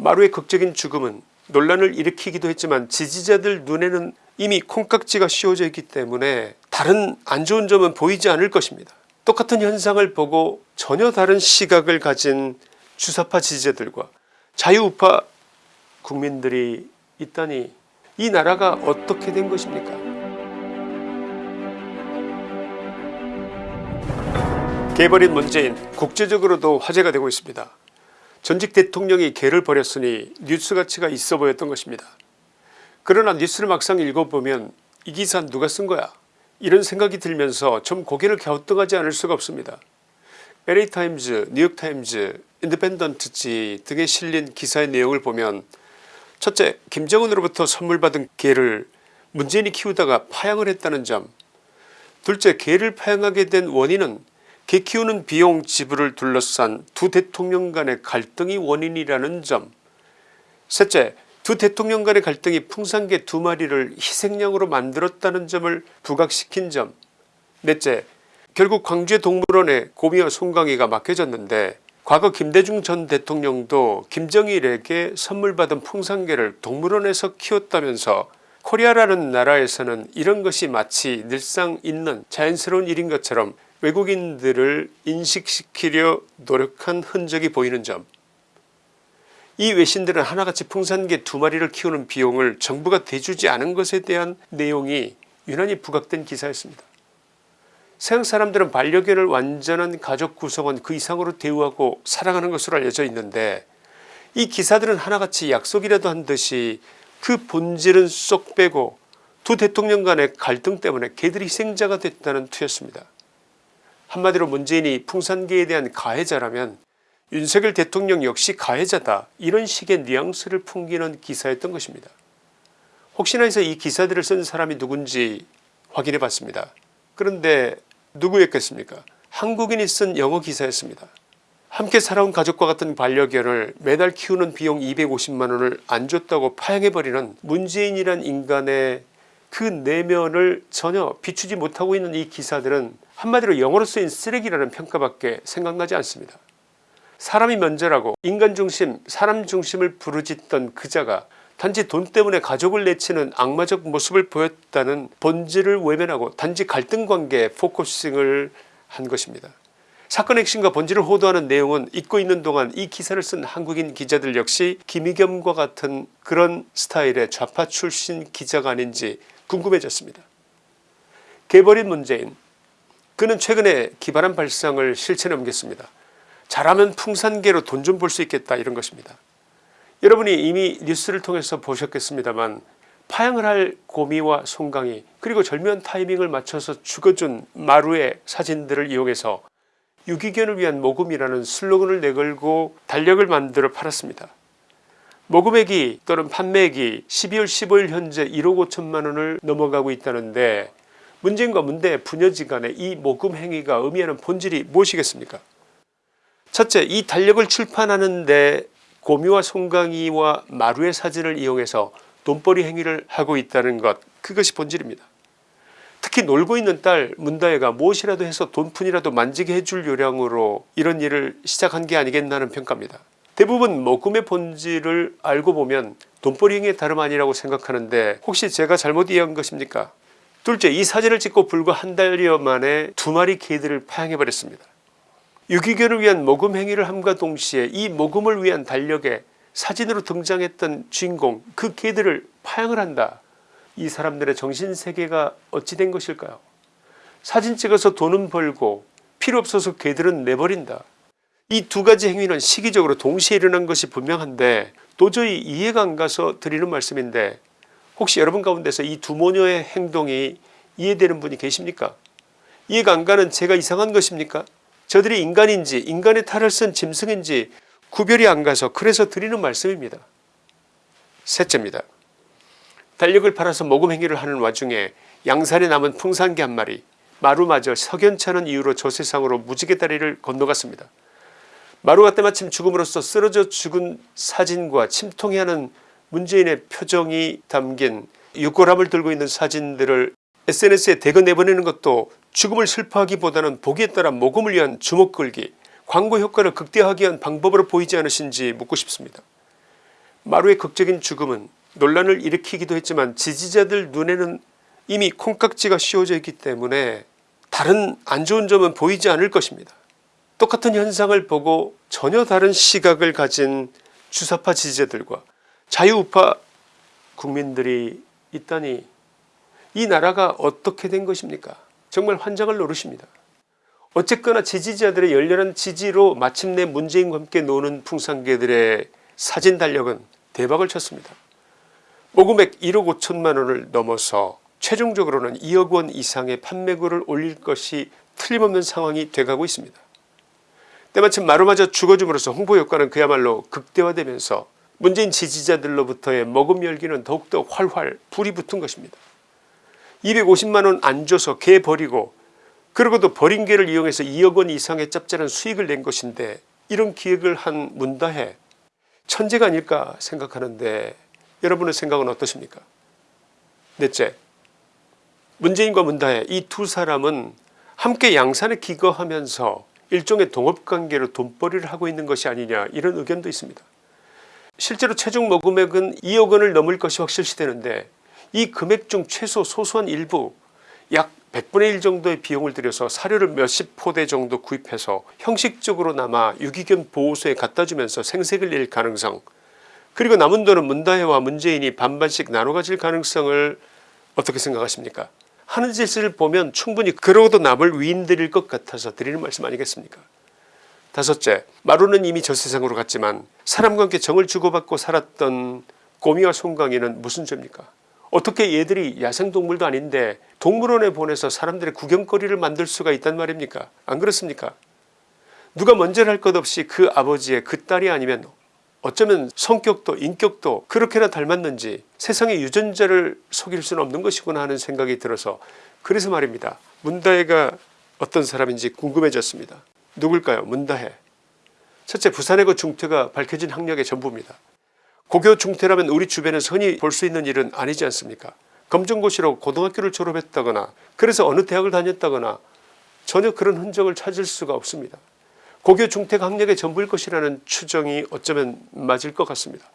마루의 극적인 죽음은 논란을 일으키기도 했지만 지지자들 눈에는 이미 콩깍지가 씌워져 있기 때문에 다른 안 좋은 점은 보이지 않을 것입니다. 똑같은 현상을 보고 전혀 다른 시각을 가진 주사파 지지자들과 자유우파 국민들이 있다니 이 나라가 어떻게 된 것입니까 개버린 문재인 국제적으로도 화제가 되고 있습니다. 전직 대통령이 개를 버렸으니 뉴스 가치가 있어 보였던 것입니다. 그러나 뉴스를 막상 읽어보면 이 기사 누가 쓴 거야 이런 생각이 들면서 좀 고개를 갸우뚱하지 않을 수가 없습니다. LA타임즈, 뉴욕타임즈, 인디펜던트지 등에 실린 기사의 내용을 보면 첫째 김정은으로부터 선물 받은 개를 문재인이 키우다가 파양을 했다는 점 둘째 개를 파양하게 된 원인은 개 키우는 비용 지불을 둘러싼 두 대통령 간의 갈등이 원인이라는 점. 셋째 두 대통령 간의 갈등이 풍산개 두 마리를 희생양으로 만들었다는 점을 부각시킨 점. 넷째 결국 광주의 동물원에 곰이와 송강이가 맡겨졌는데 과거 김대중 전 대통령도 김정일에게 선물받은 풍산개를 동물원에서 키웠다면서 코리아라는 나라에서는 이런 것이 마치 늘상 있는 자연스러운 일인 것처럼 외국인들을 인식시키려 노력한 흔적이 보이는 점. 이 외신들은 하나같이 풍산개 두 마리를 키우는 비용을 정부가 대주지 않은 것에 대한 내용이 유난히 부각된 기사였습니다. 서양 사람들은 반려견을 완전한 가족 구성원 그 이상으로 대우하고 사랑하는 것으로 알려져 있는데 이 기사들은 하나같이 약속이라도 한 듯이 그 본질은 쏙 빼고 두 대통령 간의 갈등 때문에 개들이 희생자가 됐다는 투였습니다. 한마디로 문재인이 풍산계에 대한 가해자라면 윤석열 대통령 역시 가해자다 이런 식의 뉘앙스를 풍기는 기사였던 것입니다. 혹시나 해서 이 기사들을 쓴 사람이 누군지 확인해 봤습니다. 그런데 누구였겠습니까 한국인이 쓴 영어 기사였습니다. 함께 살아온 가족과 같은 반려견을 매달 키우는 비용 250만원을 안 줬다고 파행해버리는 문재인이란 인간의 그 내면을 전혀 비추지 못하고 있는 이 기사들은 한마디로 영어로 쓰인 쓰레기라는 평가밖에 생각나지 않습니다. 사람이 먼저라고 인간 중심 사람 중심을 부르짖던 그자가 단지 돈 때문에 가족을 내치는 악마적 모습을 보였다는 본질을 외면하고 단지 갈등관계에 focusing을 한 것입니다. 사건의 핵심과 본질을 호도하는 내용은 잊고 있는 동안 이 기사를 쓴 한국인 기자들 역시 김의겸과 같은 그런 스타일의 좌파 출신 기자가 아닌지 궁금해졌습니다. 개버린 문재인 그는 최근에 기발한 발상을 실천해 옮겼습니다. 잘하면 풍산계로 돈좀벌수 있겠다 이런 것입니다. 여러분이 이미 뉴스를 통해서 보셨겠습니다만 파양을 할 고미와 송강이 그리고 절묘한 타이밍을 맞춰서 죽어준 마루의 사진들을 이용해서 유기견을 위한 모금이라는 슬로건을 내걸고 달력을 만들어 팔았습니다. 모금액이 또는 판매액이 12월 15일 현재 1억 5천만원을 넘어가고 있다는데 문재인과 문대 부녀지간의 이 모금 행위가 의미하는 본질이 무엇이겠습니까 첫째 이 달력을 출판하는데 고미와 송강이와 마루의 사진을 이용해서 돈벌이 행위를 하고 있다는 것 그것이 본질입니다. 특히 놀고 있는 딸 문다혜가 무엇이라도 해서 돈푼이라도 만지게 해줄 요량으로 이런 일을 시작한 게 아니겠나는 평가입니다. 대부분 모금의 본질을 알고 보면 돈벌이 행위의 다름 아니라고 생각하는데 혹시 제가 잘못 이해한 것입니까 둘째 이 사진을 찍고 불과 한 달여 만에 두 마리 개들을 파양해 버렸습니다. 유기견을 위한 모금 행위를 함과 동시에 이 모금을 위한 달력에 사진으로 등장했던 주인공 그 개들을 파양을 한다. 이 사람들의 정신세계가 어찌 된 것일까요 사진 찍어서 돈은 벌고 필요 없어서 개들은 내버린다. 이 두 가지 행위는 시기적으로 동시에 일어난 것이 분명한데 도저히 이해가 안 가서 드리는 말씀인데 혹시 여러분 가운데서 이 두 모녀의 행동이 이해되는 분이 계십니까 이해가 안 가는 제가 이상한 것입니까 저들이 인간인지 인간의 탈을 쓴 짐승인지 구별이 안 가서 그래서 드리는 말씀입니다. 셋째입니다. 달력을 팔아서 모금 행위를 하는 와중에 양산에 남은 풍산개 한 마리 마루마저 석연찮은 이유로 저 세상으로 무지개 다리를 건너갔습니다. 마루가 때마침 죽음으로써 쓰러져 죽은 사진과 침통해하는 문재인의 표정이 담긴 육골함을 들고 있는 사진들을 SNS에 대거 내보내는 것도 죽음을 슬퍼하기보다는 보기에 따라 모금을 위한 주목 끌기 광고 효과를 극대화하기 위한 방법으로 보이지 않으신지 묻고 싶습니다. 마루의 극적인 죽음은 논란을 일으키기도 했지만 지지자들 눈에는 이미 콩깍지가 씌워져 있기 때문에 다른 안 좋은 점은 보이지 않을 것입니다. 똑같은 현상을 보고 전혀 다른 시각을 가진 주사파 지지자들과 자유우파 국민들이 있다니 이 나라가 어떻게 된 것입니까 정말 환장을 노르십니다. 어쨌거나 지지자들의 열렬한 지지로 마침내 문재인과 함께 노는 풍산개들의 사진 달력은 대박을 쳤습니다. 모금액 1억 5천만원을 넘어서 최종적으로는 2억 원 이상의 판매고를 올릴 것이 틀림없는 상황이 돼가고 있습니다. 때마침 마루마저 죽어줌으로써 홍보효과는 그야말로 극대화되면서 문재인 지지자들로부터의 머금 열기는 더욱더 활활 불이 붙은 것입니다. 250만원 안 줘서 개 버리고 그러고도 버린 개를 이용해서 2억원 이상의 짭짤한 수익을 낸 것인데 이런 기획을 한 문다해 천재가 아닐까 생각하는데 여러분의 생각은 어떠십니까 넷째 문재인과 문다해 이 두 사람은 함께 양산에 기거하면서 일종의 동업관계로 돈벌이를 하고 있는 것이 아니냐 이런 의견도 있습니다. 실제로 최종 모금액은 2억 원을 넘을 것이 확실시되는데 이 금액 중 최소 소소한 일부 약 100분의 1 정도의 비용을 들여서 사료를 몇십 포대 정도 구입해서 형식적으로나마 유기견 보호소에 갖다주면서 생색을 낼 가능성 그리고 남은 돈은 문다혜와 문재인이 반반씩 나눠 가질 가능성을 어떻게 생각하십니까? 하는 짓을 보면 충분히 그러고도 남을 위인드릴 것 같아서 드리는 말씀 아니겠습니까 다섯째 마루는 이미 저 세상으로 갔지만 사람과 함께 정을 주고받고 살았던 꼬미와 송강이는 무슨 죄입니까? 어떻게 얘들이 야생동물도 아닌데 동물원에 보내서 사람들의 구경거리를 만들 수가 있단 말입니까? 안 그렇습니까? 누가 먼저를 할것 없이 그 아버지의 그 딸이 아니면 어쩌면 성격도 인격도 그렇게나 닮았는지 세상의 유전자를 속일 수는 없는 것이구나 하는 생각이 들어서 그래서 말입니다. 문다혜가 어떤 사람인지 궁금해졌습니다 누굴까요? 문다혜 첫째 부산의 그 중퇴가 밝혀진 학력의 전부입니다. 고교 중퇴라면 우리 주변에서 흔히 볼 수 있는 일은 아니지 않습니까? 검정고시로 고등학교를 졸업했다거나 그래서 어느 대학을 다녔다거나 전혀 그런 흔적을 찾을 수가 없습니다. 고교 중퇴가 학력의 전부일 것이라는 추정이 어쩌면 맞을 것 같습니다.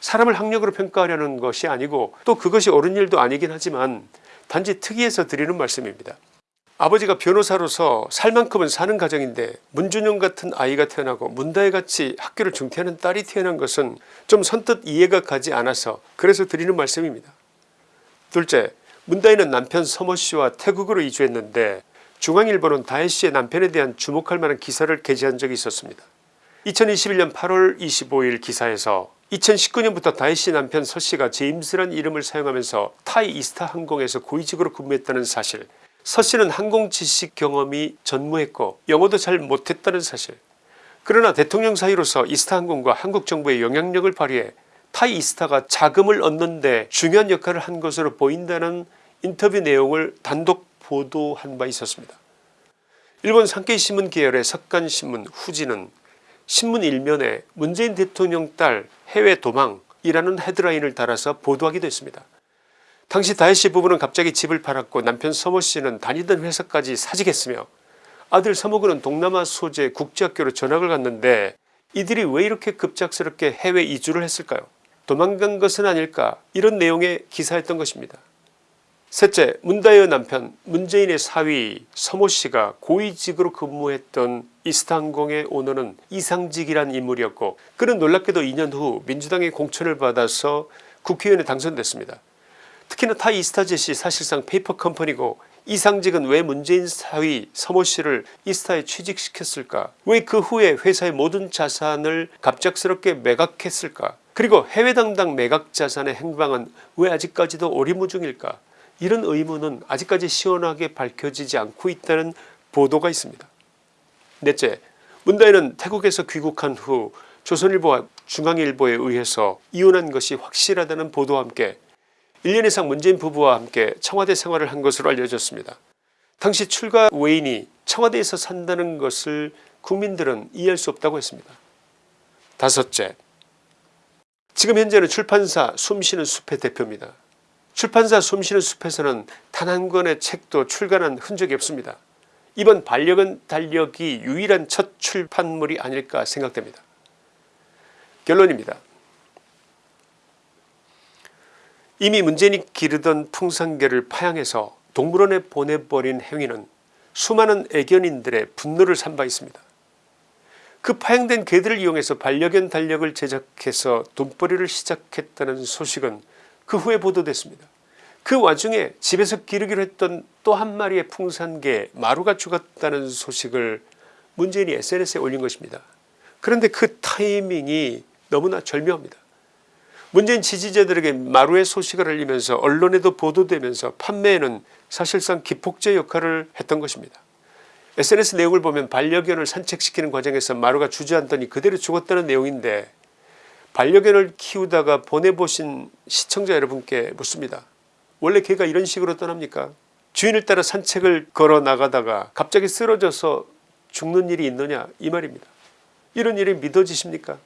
사람을 학력으로 평가하려는 것이 아니고 또 그것이 옳은 일도 아니긴 하지만 단지 특이해서 드리는 말씀입니다 아버지가 변호사로서 살 만큼은 사는 가정인데 문준영 같은 아이가 태어나고 문다혜같이 학교를 중퇴하는 딸이 태어난 것은 좀 선뜻 이해가 가지 않아서 그래서 드리는 말씀입니다. 둘째 문다혜는 남편 서모씨와 태국으로 이주했는데 중앙일보는 다혜씨의 남편에 대한 주목할 만한 기사를 게재한 적이 있었습니다. 2021년 8월 25일 기사에서 2019년부터 다혜씨 남편 서씨가 제임스란 이름을 사용하면서 타이 이스타 항공에서 고위직으로 근무했다는 사실 서 씨는 항공 지식 경험이 전무했고 영어도 잘 못했다는 사실 그러나 대통령 사이로서 이스타항공과 한국 정부의 영향력을 발휘해 타이 이스타가 자금을 얻는 데 중요한 역할을 한 것으로 보인다는 인터뷰 내용을 단독 보도한 바 있었습니다. 일본 산케이신문 계열의 석간신문 후지는 신문 일면에 문재인 대통령 딸 해외 도망이라는 헤드라인을 달아서 보도하기도 했습니다. 당시 다혜씨 부부는 갑자기 집을 팔았고 남편 서모씨는 다니던 회사까지 사직했으며 아들 서모군은 동남아 소재 국제학교로 전학을 갔는데 이들이 왜 이렇게 급작스럽게 해외 이주를 했을까요 도망간 것은 아닐까 이런 내용의 기사였던 것입니다. 셋째 문다혜의 남편 문재인의 사위 서모씨가 고위직으로 근무했던 이스타항공의 오너는 이상직이란 인물이었고 그는 놀랍게도 2년 후 민주당의 공천을 받아서 국회의원에 당선됐습니다. 특히나 타이 이스타젯이 사실상 페이퍼 컴퍼니고 이상직은 왜 문재인 사위 서모 씨를 이스타에 취직시켰을까? 왜 그 후에 회사의 모든 자산을 갑작스럽게 매각했을까? 그리고 해외 당당 매각 자산의 행방은 왜 아직까지도 오리무중일까? 이런 의문은 아직까지 시원하게 밝혀지지 않고 있다는 보도가 있습니다. 넷째 문다혜는 태국에서 귀국한 후 조선일보와 중앙일보에 의해서 이혼한 것이 확실하다는 보도와 함께 1년 이상 문재인 부부와 함께 청와대 생활을 한 것으로 알려졌습니다. 당시 출가 외인이 청와대에서 산다는 것을 국민들은 이해할 수 없다고 했습니다. 다섯째 지금 현재는 출판사 숨쉬는 숲의 대표입니다. 출판사 숨쉬는 숲에서는 단 한 권의 책도 출간한 흔적이 없습니다. 이번 반려견 달력이 유일한 첫 출판물이 아닐까 생각됩니다. 결론입니다. 이미 문재인이 기르던 풍산개를 파양해서 동물원에 보내버린 행위는 수많은 애견인들의 분노를 산바 있습니다. 그 파양된 개들을 이용해서 반려견 달력을 제작해서 돈벌이를 시작했다는 소식은 그 후에 보도됐습니다. 그 와중에 집에서 기르기로 했던 또 한 마리의 풍산개 마루가 죽었다는 소식을 문재인이 SNS에 올린 것입니다. 그런데 그 타이밍이 너무나 절묘합니다. 문재인 지지자들에게 마루의 소식을 알리면서 언론에도 보도되면서 판매에는 사실상 기폭제 역할을 했던 것입니다. SNS 내용을 보면 반려견을 산책시키는 과정에서 마루가 주저앉더니 그대로 죽었다는 내용인데 반려견을 키우다가 보내보신 시청자 여러분께 묻습니다. 원래 개가 이런 식으로 떠납니까 주인을 따라 산책을 걸어 나가다가 갑자기 쓰러져서 죽는 일이 있느냐 이 말입니다. 이런 일이 믿어지십니까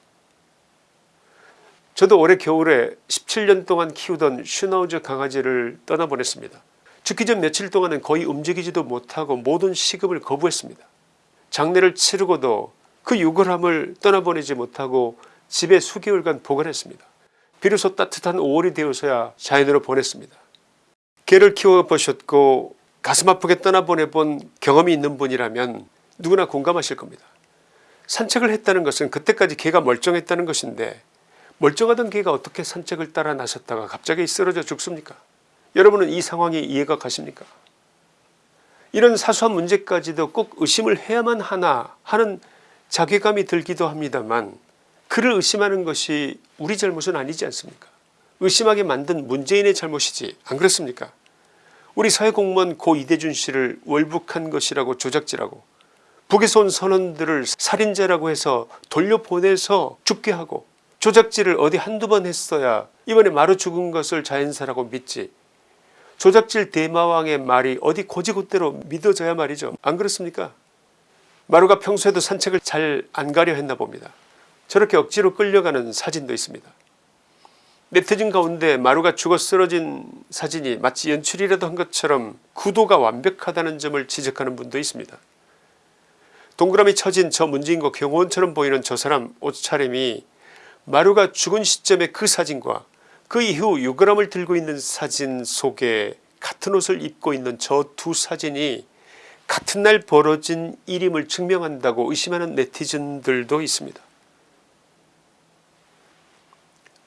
저도 올해 겨울에 17년 동안 키우던 슈나우즈 강아지를 떠나보냈습니다. 죽기 전 며칠 동안은 거의 움직이지도 못하고 모든 시급을 거부했습니다. 장례를 치르고도 그 유골함을 떠나보내지 못하고 집에 수개월간 보관했습니다. 비로소 따뜻한 5월이 되어서야 자연으로 보냈습니다. 개를 키워보셨고 가슴 아프게 떠나보내본 경험이 있는 분이라면 누구나 공감하실 겁니다. 산책을 했다는 것은 그때까지 개가 멀쩡했다는 것인데 멀쩡하던 개가 어떻게 산책을 따라 나섰다가 갑자기 쓰러져 죽습니까? 여러분은 이 상황이 이해가 가십니까? 이런 사소한 문제까지도 꼭 의심을 해야만 하나 하는 자괴감이 들기도 합니다만 그를 의심하는 것이 우리 잘못은 아니지 않습니까? 의심하게 만든 문재인의 잘못이지 안 그렇습니까? 우리 사회공무원 고 이대준 씨를 월북한 것이라고 조작질하고 북에서 온 선원들을 살인자라고 해서 돌려보내서 죽게 하고 조작질을 어디 한두 번 했어야 이번에 마루 죽은 것을 자연사라고 믿지. 조작질 대마왕의 말이 어디 고지고대로 믿어져야 말이죠. 안 그렇습니까? 마루가 평소에도 산책을 잘 안 가려 했나 봅니다. 저렇게 억지로 끌려가는 사진도 있습니다. 네티즌 가운데 마루가 죽어 쓰러진 사진이 마치 연출이라도 한 것처럼 구도가 완벽하다는 점을 지적하는 분도 있습니다. 동그라미 쳐진 저 문재인과 경호원처럼 보이는 저 사람 옷차림이 마루가 죽은 시점의 그 사진과 그 이후 유골함을 들고 있는 사진 속에 같은 옷을 입고 있는 저 두 사진이 같은 날 벌어진 일임을 증명한다고 의심하는 네티즌들도 있습니다.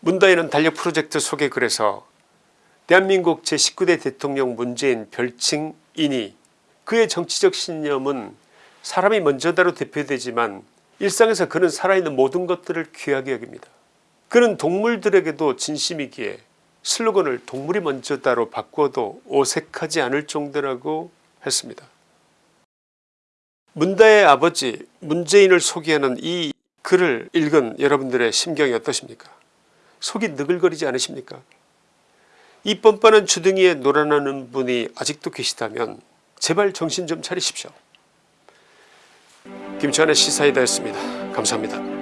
문다이는 달력 프로젝트 소개 글에서 대한민국 제19대 대통령 문재인 별칭이니 그의 정치적 신념은 사람이 먼저다로 대표되지만 일상에서 그는 살아있는 모든 것들을 귀하게 여깁니다. 그는 동물들에게도 진심이기에 슬로건을 동물이 먼저다로 바꿔도 어색하지 않을 정도라고 했습니다. 문다의 아버지 문재인을 소개하는 이 글을 읽은 여러분들의 심경이 어떠십니까 속이 느글거리지 않으십니까 이 뻔뻔한 주둥이에 놀아나는 분이 아직도 계시다면 제발 정신 좀 차리십시오. 김치환의 시사이다였습니다. 감사합니다.